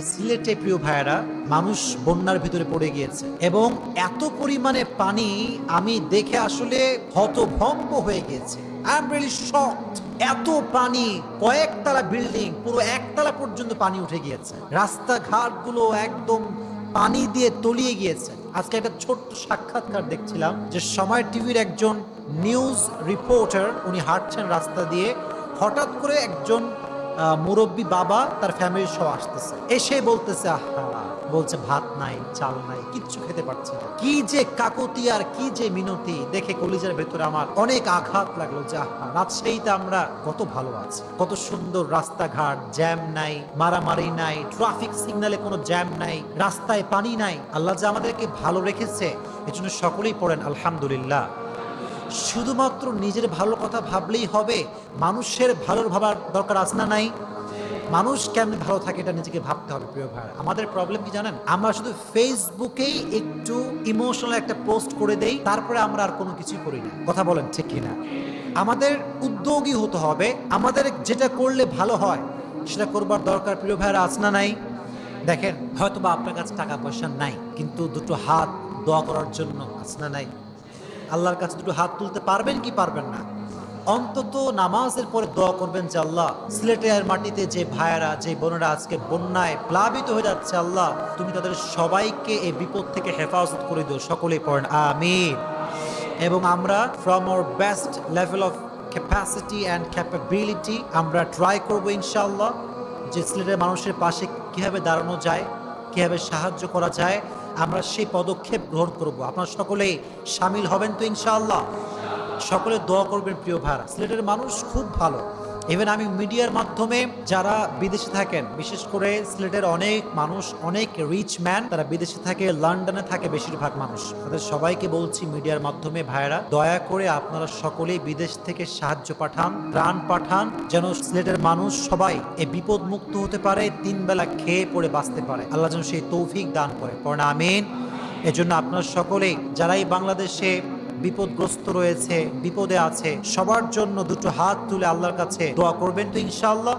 যে সিলেটে প্রিয় ভাইয়েরা, মানুষ বন্যার ভিতরে পড়ে গিয়েছে। এবং এত পরিমাণে পানি আমি দেখে আসলে হতভম্ব হয়ে গিয়েছে। এত পানি, কয়েকতলা বিল্ডিং পুরো একতলা পর্যন্ত পানি উঠে গিয়েছে। রাস্তাঘাটগুলো একদম পানি দিয়ে তলিয়ে গিয়েছে। আজকে একটা ছোট্ট সাক্ষাৎকার দেখছিলাম যে সময় টিভির একজন নিউজ রিপোর্টার উনি হাঁটছেন রাস্তা দিয়ে। হঠাৎ করে একজন মুরব্বী বাবা তার ফ্যামিলির সহ আসতেছে। এসে বলতেছে, আহা। বলছে, ভাত নাই, চাল নাই, কিচ্ছু খেতে পারছে না। কি যে কাকতি আর কি যে মিনতি, দেখে কলিজার ভেতরে আমার অনেক আঘাত লাগল। যে আহা, রাজশাহীতে আমরা কত ভালো আছি, কত সুন্দর রাস্তাঘাট জ্যাম নাই, মারামারি নাই ট্রাফিক সিগন্যালে কোনো জ্যাম নাই, রাস্তায় পানি নাই। আল্লাহ যে আমাদেরকে ভালো রেখেছে, এজন্য সকলেই পড়েন, আলহামদুলিল্লাহ। শুধুমাত্র নিজের ভালো কথা ভাবলেই হবে, মানুষের ভালোর ভাবার দরকার আছে না নাই? মানুষ কেমন ভালো থাকে এটা নিজেকে ভাবতে হবে, প্রিয় ভাই। আমাদের প্রবলেম কি জানেন? আমরা শুধু ফেসবুকেই একটু ইমোশনাল একটা পোস্ট করে দেই, তারপরে আমরা আর কোনো কিছু করি না। কথা বলেন ঠিক কিনা? আমাদের উদ্যোগী হতে হবে, আমাদের যেটা করলে ভালো হয়, সেটা করবার দরকার, প্রিয় ভাইয়েরা, আছে না নাই? দেখেন হয়তো বা আপনার কাছে টাকা পয়সা নাই, কিন্তু দুটো হাত দোয়া করার জন্য আছে না নাই? আল্লাহর কাছে দুটো হাত তুলতে পারবেন কি পারবেন না? অন্তত নামাজের পরে দোয়া করবেন যে আল্লাহ সিলেটের মাটিতে যে ভাইয়েরা, যে বোনেরা আজকে বন্যায় প্লাবিত হয়ে যাচ্ছে, আল্লাহ, তুমি তাদের সবাইকে এই বিপদ থেকে হেফাজত করে দিও। সকলেই পড়েন, আমিন। এবং আমরা from our best level of capacity and capability আমরা ট্রাই করব ইনশাল্লাহ যে সিলেটের মানুষের পাশে কীভাবে দাঁড়ানো যায়, কীভাবে সাহায্য করা যায় আমরা সেই পদক্ষেপ গ্রহণ করব। আপনারা সকলে সামিল হবেন তো ইনশাআল্লাহ। সকলে দোয়া করবেন প্রিয় ভাইরা সিলেটের মানুষ খুব ভালো। ইভেন আমি মিডিয়ার মাধ্যমে যারা বিদেশে থাকেন, বিশেষ করে সিলেটের অনেক মানুষ, অনেক রিচ ম্যান তারা বিদেশে থাকে, লন্ডনে থাকে বেশিরভাগ মানুষ। তাদের সবাইকে বলছি মিডিয়ার মাধ্যমে ভাইরা দয়া করে আপনারা সকলেই বিদেশ থেকে সাহায্য পাঠান প্রাণ পাঠান, যেন সিলেটের মানুষ সবাই এ বিপদ মুক্ত হতে পারে, তিন বেলা খেয়ে পড়ে বাঁচতে পারে। আল্লাহ যেন সেই তৌফিক দান করে। পড়না আমিন। এজন্য আপনারা সকলেই, যারাই বাংলাদেশে বিপদগ্রস্ত রয়েছে, বিপদে আছে, সবার জন্য দুটো হাত তুলে আল্লাহর কাছে দোয়া করবেন তো ইনশাআল্লাহ।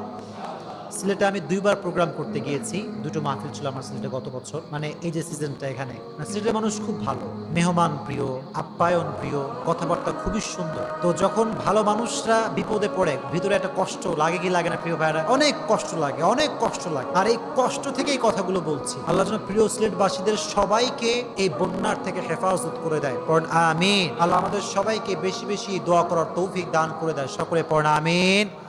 সিলেটে আমি দুইবার প্রোগ্রাম করতে গিয়েছি। দুটো মাহফিল ছিল আমার সিলেটে গত বছর। মানে এই যে সিজনটা এখানে। মানে সিলেটের মানুষ খুব ভালো। মেহমান প্রিয়, আপ্যায়ন প্রিয়, কথাবার্তা খুবই সুন্দর। তো যখন ভালো মানুষরা বিপদে পড়ে, ভিতরে একটা কষ্ট লাগে কি লাগে না প্রিয় ভাইরা অনেক কষ্ট লাগে, অনেক কষ্ট লাগে। আর এই কষ্ট থেকেই কথাগুলো বলছি। আল্লাহ যেন প্রিয় সিলেটবাসীদের সবাইকে এই বন্যার থেকে হেফাজত করে দেয়। পড়েন, আমিন। আল্লাহ আমাদের সবাইকে বেশি বেশি দোয়া করার তৌফিক দান করে দেয়। সকলে পড়েন, আমিন।